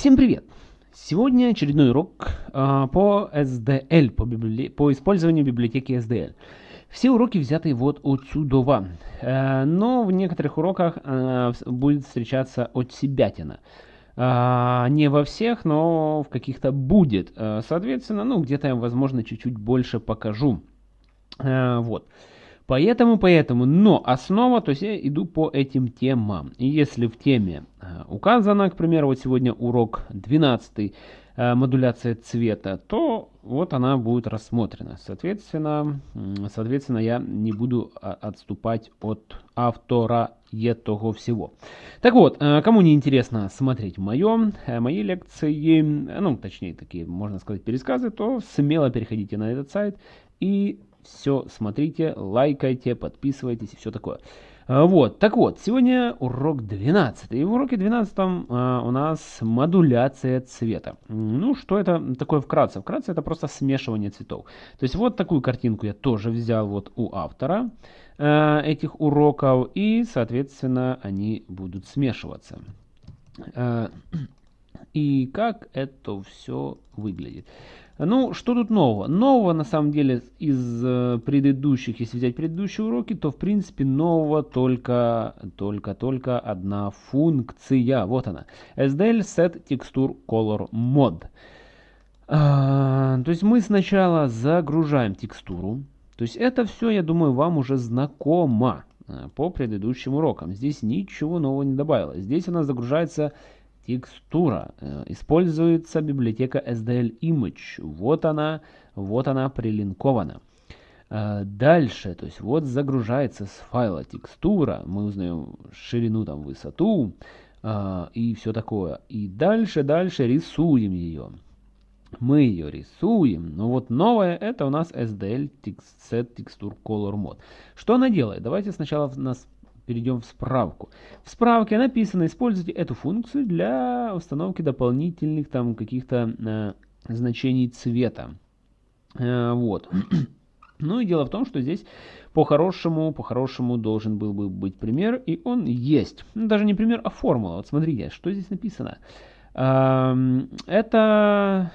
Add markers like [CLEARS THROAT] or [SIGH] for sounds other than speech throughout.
Всем привет! Сегодня очередной урок э, по SDL, по, библи... по использованию библиотеки SDL. Все уроки взяты вот отсюда, э, но в некоторых уроках э, будет встречаться от себятина. Э, не во всех, но в каких-то будет. Э, соответственно, ну где-то я, возможно, чуть-чуть больше покажу. Э, вот. Поэтому, поэтому, но основа, то есть я иду по этим темам. И если в теме э, указано, к примеру, вот сегодня урок 12, э, модуляция цвета, то вот она будет рассмотрена. Соответственно, соответственно я не буду а, отступать от автора этого всего. Так вот, э, кому не интересно смотреть мое, мои лекции, ну, точнее, такие, можно сказать, пересказы, то смело переходите на этот сайт и все смотрите, лайкайте, подписывайтесь и все такое. А, вот, так вот, сегодня урок 12. И в уроке 12 а, у нас модуляция цвета. Ну, что это такое вкратце? Вкратце это просто смешивание цветов. То есть вот такую картинку я тоже взял вот у автора а, этих уроков. И, соответственно, они будут смешиваться. А, и как это все выглядит. Ну, что тут нового? Нового, на самом деле, из э, предыдущих, если взять предыдущие уроки, то, в принципе, нового только, только, только одна функция. Вот она. SDL Set Texture Color Mod. А, то есть мы сначала загружаем текстуру. То есть это все, я думаю, вам уже знакомо э, по предыдущим урокам. Здесь ничего нового не добавилось. Здесь у нас загружается текстура. Э, используется библиотека SDL Image. Вот она, вот она прилинкована. Э, дальше, то есть вот загружается с файла текстура, мы узнаем ширину, там, высоту э, и все такое. И дальше, дальше рисуем ее. Мы ее рисуем, но вот новое это у нас SDL Set Texture Color Mode. Что она делает? Давайте сначала нас перейдем в справку. В справке написано, используйте эту функцию для установки дополнительных там каких-то э, значений цвета. Э, вот. [CLEARS THROAT] ну и дело в том, что здесь по-хорошему, по-хорошему должен был бы быть пример, и он есть. Ну, даже не пример, а формула. Вот смотрите, что здесь написано. Это,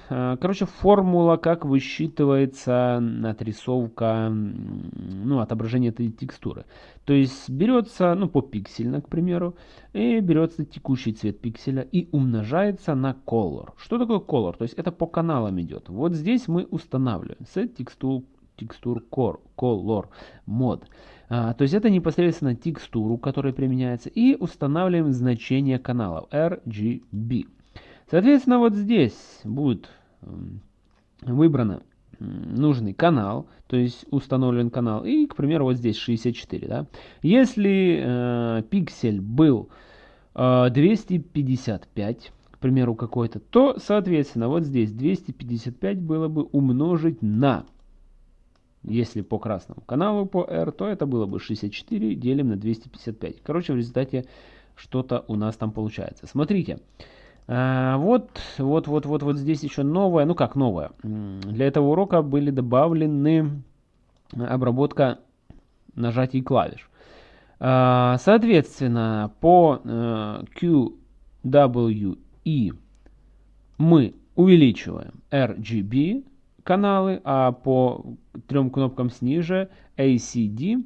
э, короче, формула, как высчитывается отрисовка, ну, отображение этой текстуры. То есть берется, ну, по пиксельно, к примеру, и берется текущий цвет пикселя и умножается на color. Что такое color? То есть это по каналам идет. Вот здесь мы устанавливаем set texture, texture core, color mod. А, то есть это непосредственно текстуру, которая применяется, и устанавливаем значение каналов RGB. Соответственно, вот здесь будет эм, выбрано нужный канал, то есть установлен канал, и, к примеру, вот здесь 64. Да? Если э, пиксель был э, 255, к примеру, какой-то, то, соответственно, вот здесь 255 было бы умножить на, если по красному каналу по R, то это было бы 64 делим на 255. Короче, в результате что-то у нас там получается. Смотрите. А, вот, вот, вот, вот, вот здесь еще новое, ну как новое. Для этого урока были добавлены обработка нажатий клавиш. А, соответственно, по э, QWE мы увеличиваем RGB каналы, а по трем кнопкам снизу ACD Э,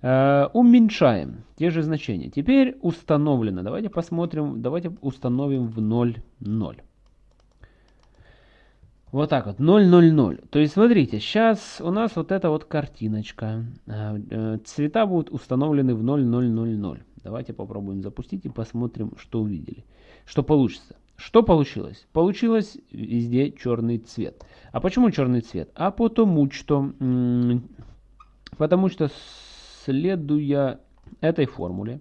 уменьшаем те же значения. Теперь установлено. Давайте посмотрим, давайте установим в 0, 0. Вот так вот, 0, 0, 0. То есть, смотрите, сейчас у нас вот эта вот картиночка. Э, э, цвета будут установлены в 0, 0, 0, 0. Давайте попробуем запустить и посмотрим, что увидели. Что получится. Что получилось? Получилось везде черный цвет. А почему черный цвет? А потому что, потому что следуя этой формуле,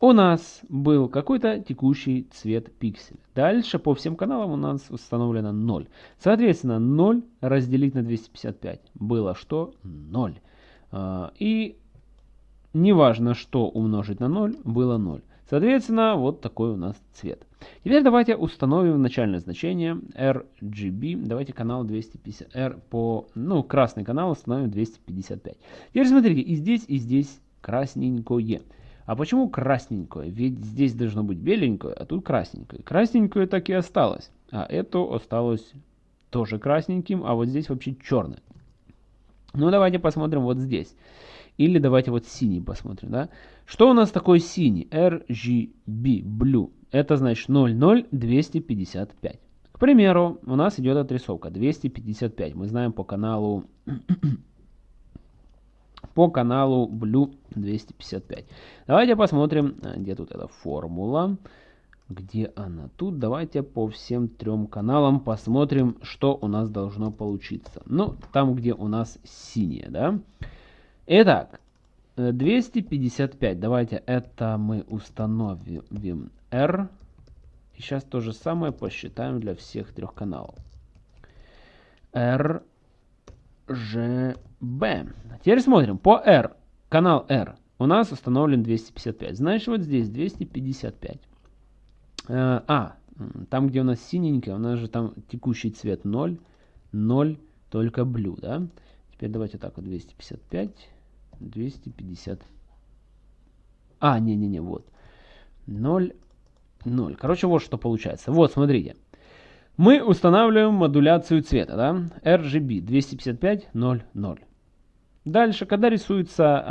у нас был какой-то текущий цвет пикселя. Дальше по всем каналам у нас установлено 0. Соответственно, 0 разделить на 255 было что? 0. А, и неважно, что умножить на 0, было 0. Соответственно, вот такой у нас цвет. Теперь давайте установим начальное значение RGB. Давайте канал 250 R по, ну, красный канал установим 255. Теперь смотрите, и здесь, и здесь красненькое. А почему красненькое? Ведь здесь должно быть беленькое, а тут красненькое. Красненькое так и осталось. А это осталось тоже красненьким, а вот здесь вообще черное. Ну, давайте посмотрим вот здесь. Или давайте вот синий посмотрим, да. Что у нас такое синий? RGB, blue. Это значит 00255. К примеру, у нас идет отрисовка 255. Мы знаем по каналу [CLEARS THROAT] по каналу Blue 255. Давайте посмотрим, э, где тут эта формула. Где она тут? Давайте по всем трем каналам посмотрим, что у нас должно получиться. Ну, там, где у нас синее, да? Итак, 255. Э, Давайте это мы установим R. И сейчас то же самое посчитаем для всех трех каналов. R, G, B. Теперь смотрим. По R, канал R у нас установлен 255. Значит, вот здесь 255. Э, а, там, где у нас синенькое, у нас же там текущий цвет 0, 0, только blue, да? Теперь давайте так вот 255, 250. А, не-не-не, вот. 0, 0. Короче, вот что получается. Вот, смотрите. Мы устанавливаем модуляцию цвета, да? RGB 255, 0, 0. Дальше, когда рисуется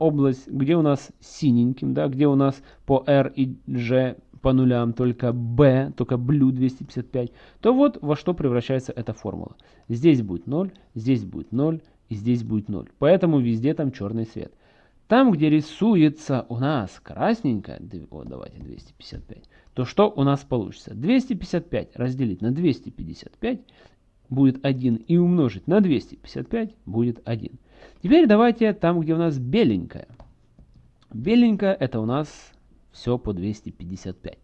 э, область, где у нас синеньким, да, где у нас по R и G по нулям только B, только Blue 255, то вот во что превращается эта формула. Здесь будет 0, здесь будет 0 и здесь будет 0. Поэтому везде там черный цвет. Там, где рисуется у нас красненько, вот давайте 255, то что у нас получится? 255 разделить на 255 будет 1 и умножить на 255 будет 1. Теперь давайте там, где у нас беленькое. Беленькое это у нас все по 255.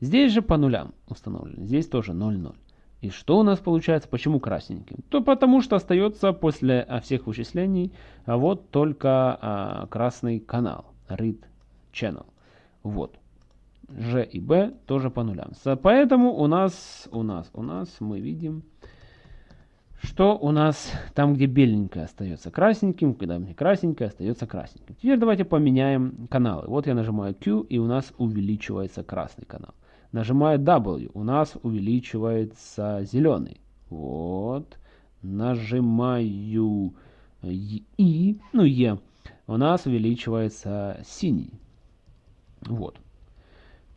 Здесь же по нулям установлено. Здесь тоже 0,0. И что у нас получается? Почему красненьким? То потому что остается после а, всех вычислений а вот только а, красный канал. Read Channel. Вот. G и B тоже по нулям. Поэтому у нас, у нас, у нас мы видим что у нас там, где беленькое остается красненьким, когда мне красненькое остается красненьким. Теперь давайте поменяем каналы. Вот я нажимаю Q, и у нас увеличивается красный канал. Нажимаю W, у нас увеличивается зеленый. Вот. Нажимаю И, ну Е, у нас увеличивается синий. Вот.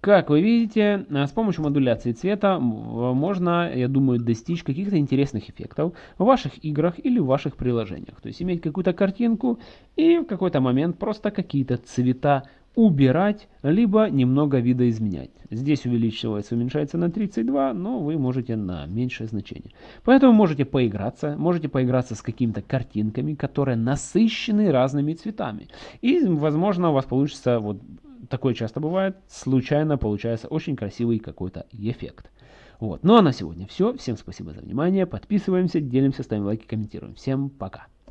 Как вы видите, с помощью модуляции цвета можно, я думаю, достичь каких-то интересных эффектов в ваших играх или в ваших приложениях. То есть иметь какую-то картинку и в какой-то момент просто какие-то цвета убирать, либо немного видоизменять. Здесь увеличивается, уменьшается на 32, но вы можете на меньшее значение. Поэтому можете поиграться, можете поиграться с какими-то картинками, которые насыщены разными цветами. И, возможно, у вас получится вот такое часто бывает, случайно получается очень красивый какой-то эффект. Вот. Ну а на сегодня все. Всем спасибо за внимание. Подписываемся, делимся, ставим лайки, комментируем. Всем пока.